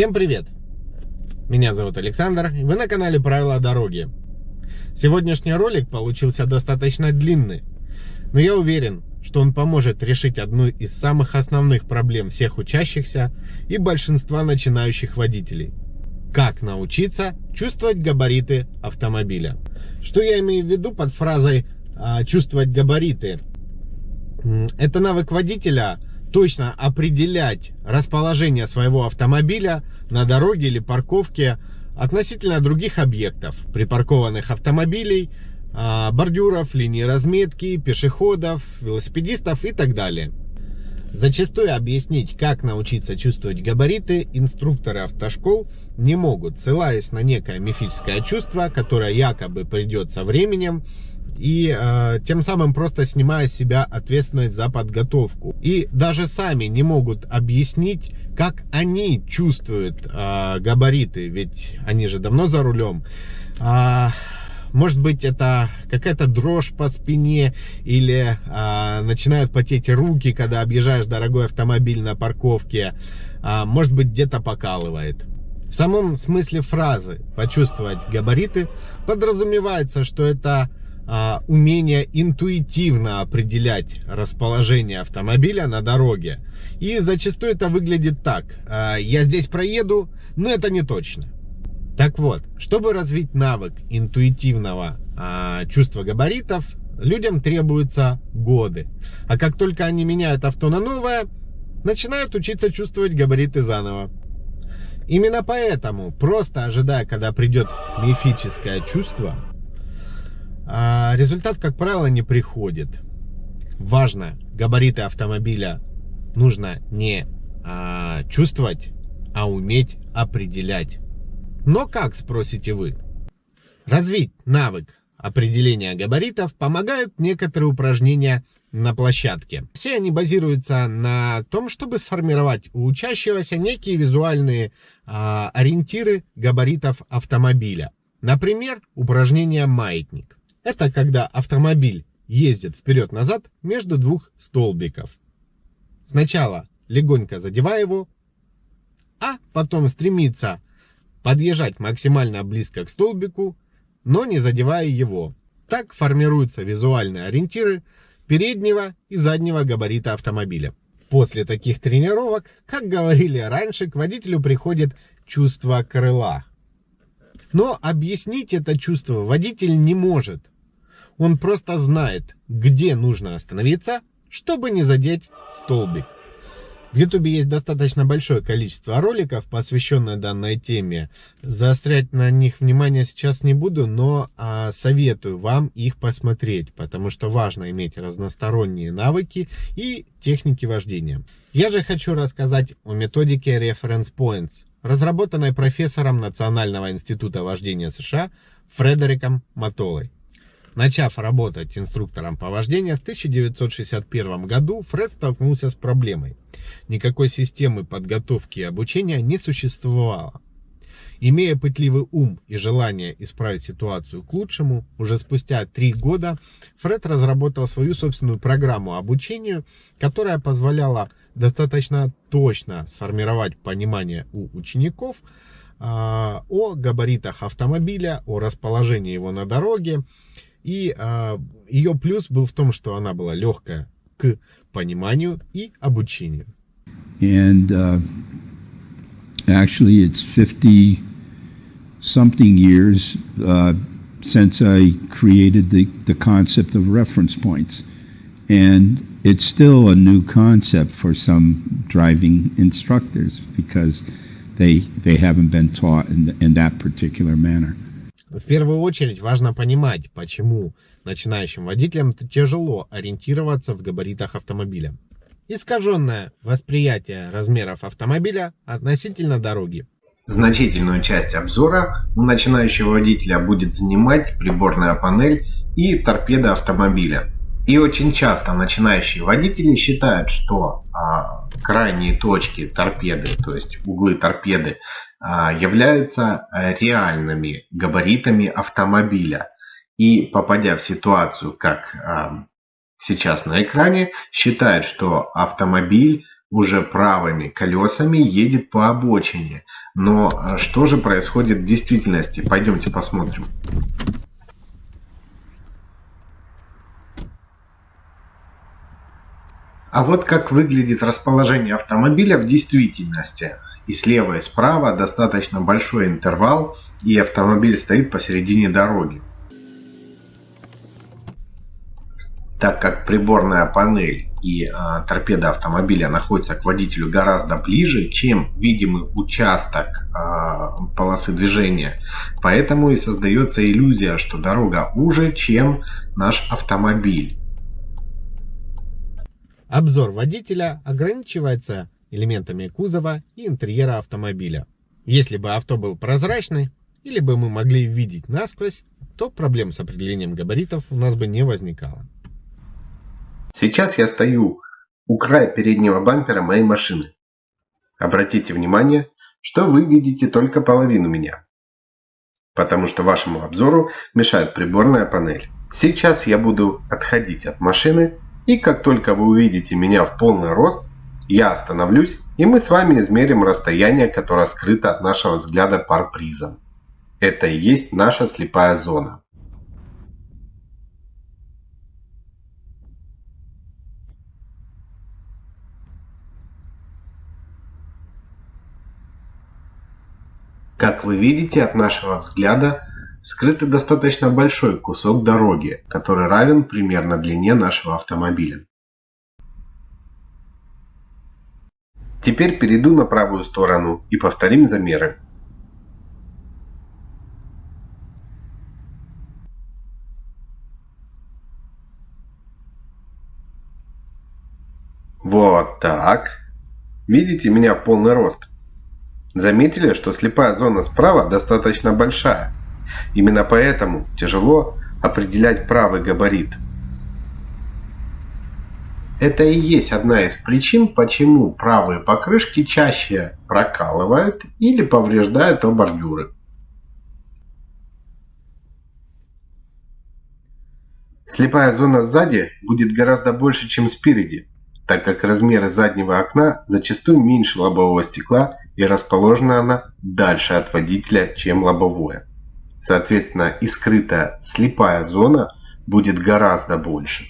Всем привет! Меня зовут Александр, и вы на канале Правила дороги. Сегодняшний ролик получился достаточно длинный, но я уверен, что он поможет решить одну из самых основных проблем всех учащихся и большинства начинающих водителей. Как научиться чувствовать габариты автомобиля. Что я имею в виду под фразой а, «чувствовать габариты»? Это навык водителя точно определять расположение своего автомобиля на дороге или парковке относительно других объектов, припаркованных автомобилей, а, бордюров, линий разметки, пешеходов, велосипедистов и так далее. Зачастую объяснить, как научиться чувствовать габариты, инструкторы автошкол не могут, ссылаясь на некое мифическое чувство, которое якобы придет со временем, и э, тем самым просто снимая с себя ответственность за подготовку. И даже сами не могут объяснить, как они чувствуют э, габариты, ведь они же давно за рулем. А, может быть, это какая-то дрожь по спине или а, начинают потеть руки, когда объезжаешь дорогой автомобиль на парковке. А, может быть, где-то покалывает. В самом смысле фразы «почувствовать габариты» подразумевается, что это умение интуитивно определять расположение автомобиля на дороге. И зачастую это выглядит так. А, я здесь проеду, но это не точно. Так вот, чтобы развить навык интуитивного а, чувства габаритов, людям требуются годы. А как только они меняют авто на новое, начинают учиться чувствовать габариты заново. Именно поэтому, просто ожидая, когда придет мифическое чувство, а, результат, как правило, не приходит. Важно, габариты автомобиля нужно не а, чувствовать, а уметь определять. Но как, спросите вы? Развить навык определения габаритов помогают некоторые упражнения на площадке. Все они базируются на том, чтобы сформировать у учащегося некие визуальные а, ориентиры габаритов автомобиля. Например, упражнение «Маятник». Это когда автомобиль ездит вперед-назад между двух столбиков. Сначала легонько задевая его, а потом стремится подъезжать максимально близко к столбику, но не задевая его. Так формируются визуальные ориентиры переднего и заднего габарита автомобиля. После таких тренировок, как говорили раньше, к водителю приходит чувство крыла. Но объяснить это чувство водитель не может. Он просто знает, где нужно остановиться, чтобы не задеть столбик. В Ютубе есть достаточно большое количество роликов, посвященных данной теме. Заострять на них внимание сейчас не буду, но а, советую вам их посмотреть, потому что важно иметь разносторонние навыки и техники вождения. Я же хочу рассказать о методике Reference Points, разработанной профессором Национального института вождения США Фредериком Матолой. Начав работать инструктором по вождению, в 1961 году Фред столкнулся с проблемой. Никакой системы подготовки и обучения не существовало. Имея пытливый ум и желание исправить ситуацию к лучшему, уже спустя три года Фред разработал свою собственную программу обучения, которая позволяла достаточно точно сформировать понимание у учеников а, о габаритах автомобиля, о расположении его на дороге, и а, ее плюс был в том, что она была легкая к пониманию и обучению. And uh, actually it's 50 something years uh, since I created the, the concept of reference points. And it's still a new concept for some driving instructors because they, they haven't been taught in, in that particular manner. В первую очередь важно понимать, почему начинающим водителям тяжело ориентироваться в габаритах автомобиля. Искаженное восприятие размеров автомобиля относительно дороги. Значительную часть обзора у начинающего водителя будет занимать приборная панель и торпеда автомобиля. И очень часто начинающие водители считают, что а, крайние точки торпеды, то есть углы торпеды, а, являются реальными габаритами автомобиля. И попадя в ситуацию, как а, сейчас на экране, считают, что автомобиль уже правыми колесами едет по обочине. Но э, что же происходит в действительности? Пойдемте посмотрим. А вот как выглядит расположение автомобиля в действительности. И слева и справа достаточно большой интервал, и автомобиль стоит посередине дороги. Так как приборная панель и э, торпеда автомобиля находятся к водителю гораздо ближе, чем видимый участок э, полосы движения, поэтому и создается иллюзия, что дорога уже, чем наш автомобиль. Обзор водителя ограничивается элементами кузова и интерьера автомобиля. Если бы авто был прозрачный, или бы мы могли видеть насквозь, то проблем с определением габаритов у нас бы не возникало. Сейчас я стою у края переднего бампера моей машины. Обратите внимание, что вы видите только половину меня, потому что вашему обзору мешает приборная панель. Сейчас я буду отходить от машины и как только вы увидите меня в полный рост, я остановлюсь и мы с вами измерим расстояние, которое скрыто от нашего взгляда парпризом. Это и есть наша слепая зона. Как вы видите, от нашего взгляда скрытый достаточно большой кусок дороги, который равен примерно длине нашего автомобиля. Теперь перейду на правую сторону и повторим замеры. Вот так. Видите меня в полный рост? Заметили, что слепая зона справа достаточно большая? Именно поэтому тяжело определять правый габарит. Это и есть одна из причин, почему правые покрышки чаще прокалывают или повреждают о бордюры. Слепая зона сзади будет гораздо больше, чем спереди, так как размеры заднего окна зачастую меньше лобового стекла и расположена она дальше от водителя, чем лобовое. Соответственно, и скрытая слепая зона будет гораздо больше.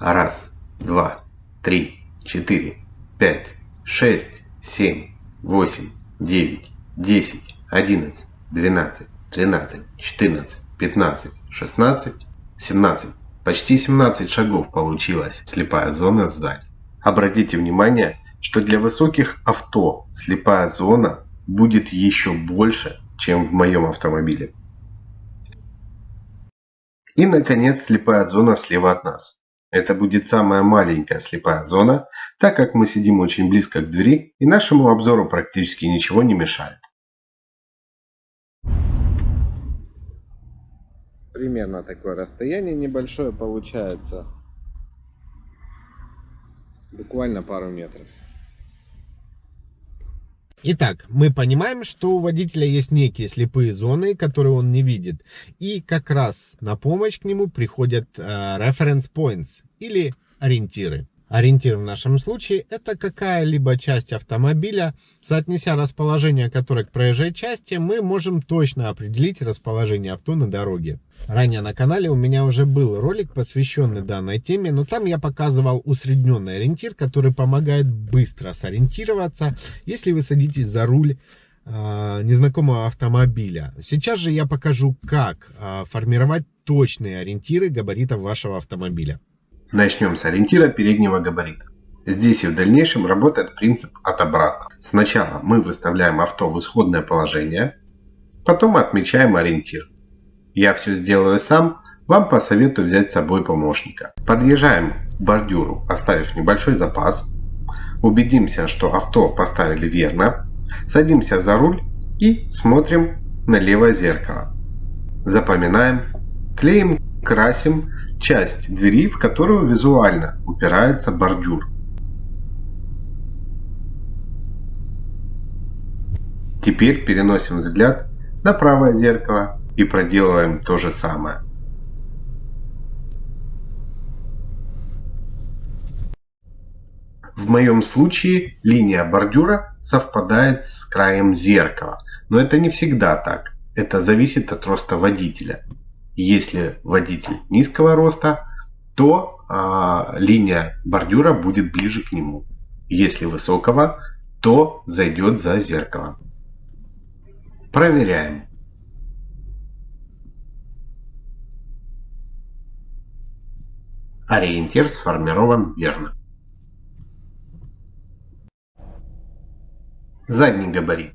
Раз, два, три, четыре, пять, шесть, семь, восемь, девять, десять, одиннадцать, двенадцать, тринадцать, четырнадцать, пятнадцать, шестнадцать, семнадцать. Почти 17 шагов получилась слепая зона сзади. Обратите внимание, что для высоких авто слепая зона будет еще больше, чем в моем автомобиле. И, наконец, слепая зона слева от нас. Это будет самая маленькая слепая зона, так как мы сидим очень близко к двери и нашему обзору практически ничего не мешает. Примерно такое расстояние небольшое получается. Буквально пару метров. Итак, мы понимаем, что у водителя есть некие слепые зоны, которые он не видит. И как раз на помощь к нему приходят э, reference points или ориентиры. Ориентир в нашем случае это какая-либо часть автомобиля. Соотнеся расположение которой к проезжей части, мы можем точно определить расположение авто на дороге. Ранее на канале у меня уже был ролик, посвященный данной теме, но там я показывал усредненный ориентир, который помогает быстро сориентироваться, если вы садитесь за руль э, незнакомого автомобиля. Сейчас же я покажу, как э, формировать точные ориентиры габаритов вашего автомобиля. Начнем с ориентира переднего габарита. Здесь и в дальнейшем работает принцип от обратно. Сначала мы выставляем авто в исходное положение, потом отмечаем ориентир. Я все сделаю сам, вам посоветую взять с собой помощника. Подъезжаем к бордюру, оставив небольшой запас. Убедимся, что авто поставили верно. Садимся за руль и смотрим на левое зеркало. Запоминаем, клеим, красим часть двери, в которую визуально упирается бордюр. Теперь переносим взгляд на правое зеркало и проделываем то же самое. В моем случае линия бордюра совпадает с краем зеркала, но это не всегда так. Это зависит от роста водителя. Если водитель низкого роста, то э, линия бордюра будет ближе к нему. Если высокого, то зайдет за зеркало. Проверяем. Ориентир сформирован верно. Задний габарит.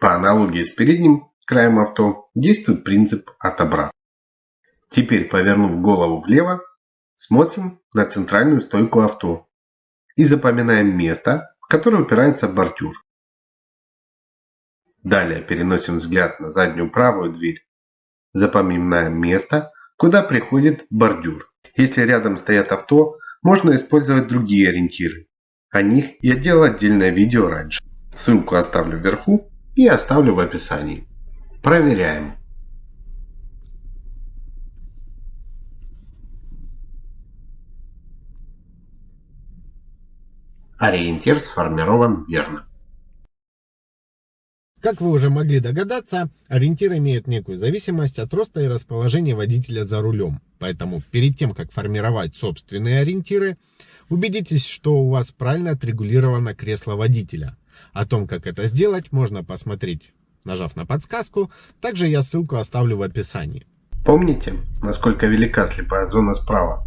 По аналогии с передним краем авто действует принцип от обратно. Теперь, повернув голову влево, смотрим на центральную стойку авто и запоминаем место, в которое упирается бордюр. Далее переносим взгляд на заднюю правую дверь. Запоминаем место, куда приходит бордюр. Если рядом стоят авто, можно использовать другие ориентиры. О них я делал отдельное видео раньше. Ссылку оставлю вверху и оставлю в описании. Проверяем. Ориентир сформирован верно. Как вы уже могли догадаться, ориентир имеет некую зависимость от роста и расположения водителя за рулем. Поэтому перед тем, как формировать собственные ориентиры, убедитесь, что у вас правильно отрегулировано кресло водителя. О том, как это сделать, можно посмотреть, нажав на подсказку. Также я ссылку оставлю в описании. Помните, насколько велика слепая зона справа?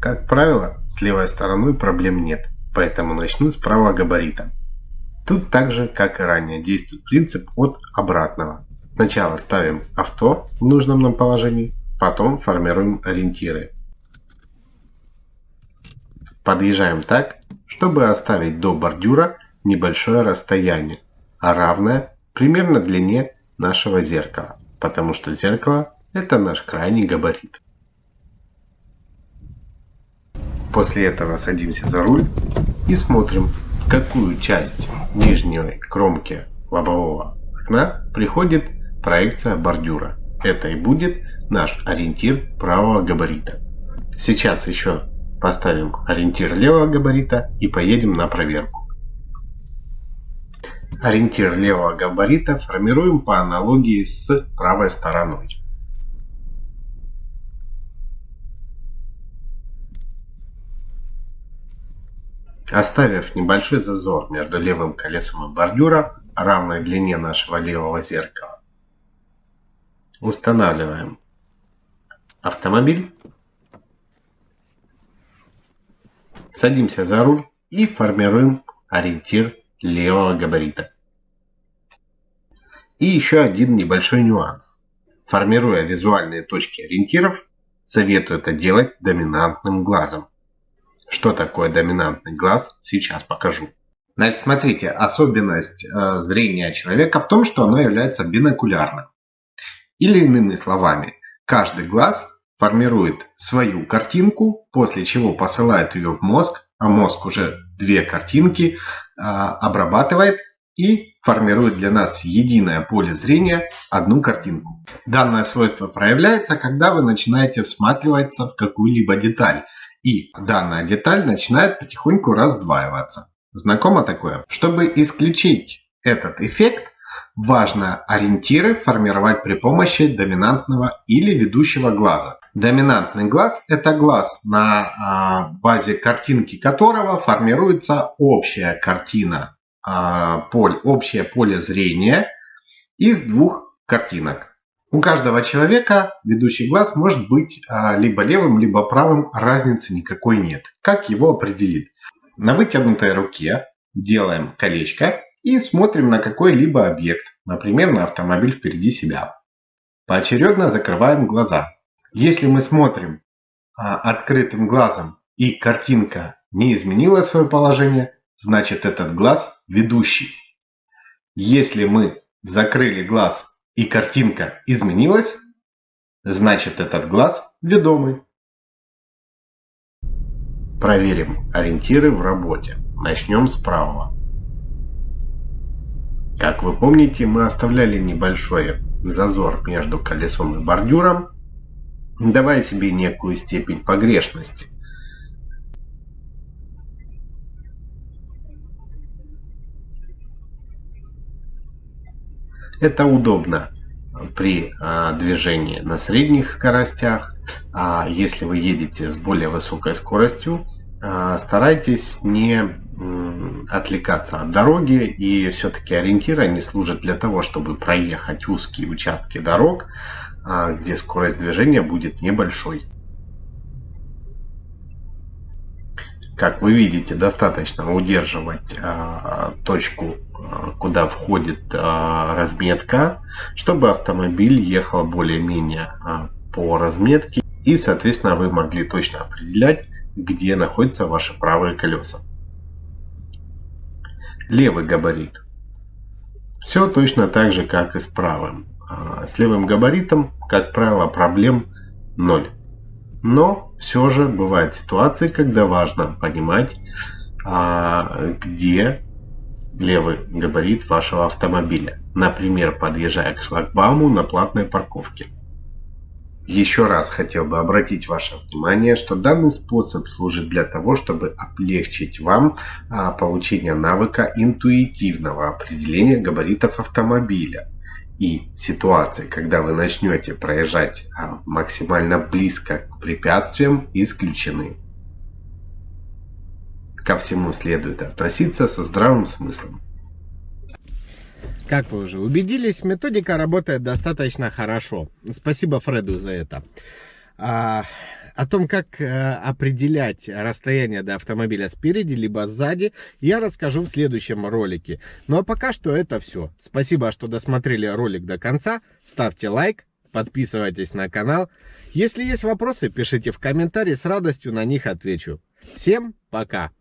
Как правило, с левой стороной проблем нет, поэтому начну с правого габарита. Тут так же, как и ранее, действует принцип от обратного. Сначала ставим авто в нужном нам положении, потом формируем ориентиры. Подъезжаем так, чтобы оставить до бордюра небольшое расстояние, равное примерно длине нашего зеркала, потому что зеркало это наш крайний габарит. После этого садимся за руль и смотрим, какую часть нижней кромки лобового окна приходит проекция бордюра. Это и будет наш ориентир правого габарита. Сейчас еще поставим ориентир левого габарита и поедем на проверку. Ориентир левого габарита формируем по аналогии с правой стороной. Оставив небольшой зазор между левым колесом и бордюра, равной длине нашего левого зеркала, устанавливаем автомобиль, садимся за руль и формируем ориентир левого габарита. И еще один небольшой нюанс. Формируя визуальные точки ориентиров, советую это делать доминантным глазом. Что такое доминантный глаз, сейчас покажу. Значит, смотрите, особенность э, зрения человека в том, что оно является бинокулярным. Или иными словами, каждый глаз формирует свою картинку, после чего посылает ее в мозг, а мозг уже две картинки э, обрабатывает и формирует для нас единое поле зрения одну картинку. Данное свойство проявляется, когда вы начинаете всматриваться в какую-либо деталь и данная деталь начинает потихоньку раздваиваться. Знакомо такое? Чтобы исключить этот эффект, важно ориентиры формировать при помощи доминантного или ведущего глаза. Доминантный глаз – это глаз, на а, базе картинки которого формируется общая картина, а, общее поле зрения из двух картинок. У каждого человека ведущий глаз может быть а, либо левым, либо правым, разницы никакой нет. Как его определить? На вытянутой руке делаем колечко и смотрим на какой-либо объект, например, на автомобиль впереди себя. Поочередно закрываем глаза. Если мы смотрим а, открытым глазом и картинка не изменила свое положение, значит этот глаз ведущий. Если мы закрыли глаз и картинка изменилась, значит этот глаз ведомый. Проверим ориентиры в работе. Начнем с правого. Как вы помните, мы оставляли небольшой зазор между колесом и бордюром, давая себе некую степень погрешности. Это удобно при а, движении на средних скоростях. А если вы едете с более высокой скоростью, а, старайтесь не отвлекаться от дороги и все-таки ориентиры они служат для того, чтобы проехать узкие участки дорог, где скорость движения будет небольшой. Как вы видите, достаточно удерживать а, точку, а, куда входит а, разметка, чтобы автомобиль ехал более-менее а, по разметке. И, соответственно, вы могли точно определять, где находятся ваши правые колеса. Левый габарит. Все точно так же, как и с правым. А, с левым габаритом, как правило, проблем ноль. Но все же бывают ситуации, когда важно понимать, а, где левый габарит вашего автомобиля. Например, подъезжая к шлагбауму на платной парковке. Еще раз хотел бы обратить ваше внимание, что данный способ служит для того, чтобы облегчить вам а, получение навыка интуитивного определения габаритов автомобиля и ситуации, когда вы начнете проезжать а, максимально близко к препятствиям, исключены. Ко всему следует относиться со здравым смыслом. Как вы уже убедились, методика работает достаточно хорошо. Спасибо Фреду за это. О том, как а, определять расстояние до автомобиля спереди либо сзади, я расскажу в следующем ролике. Ну а пока что это все. Спасибо, что досмотрели ролик до конца. Ставьте лайк, подписывайтесь на канал. Если есть вопросы, пишите в комментарии, с радостью на них отвечу. Всем пока!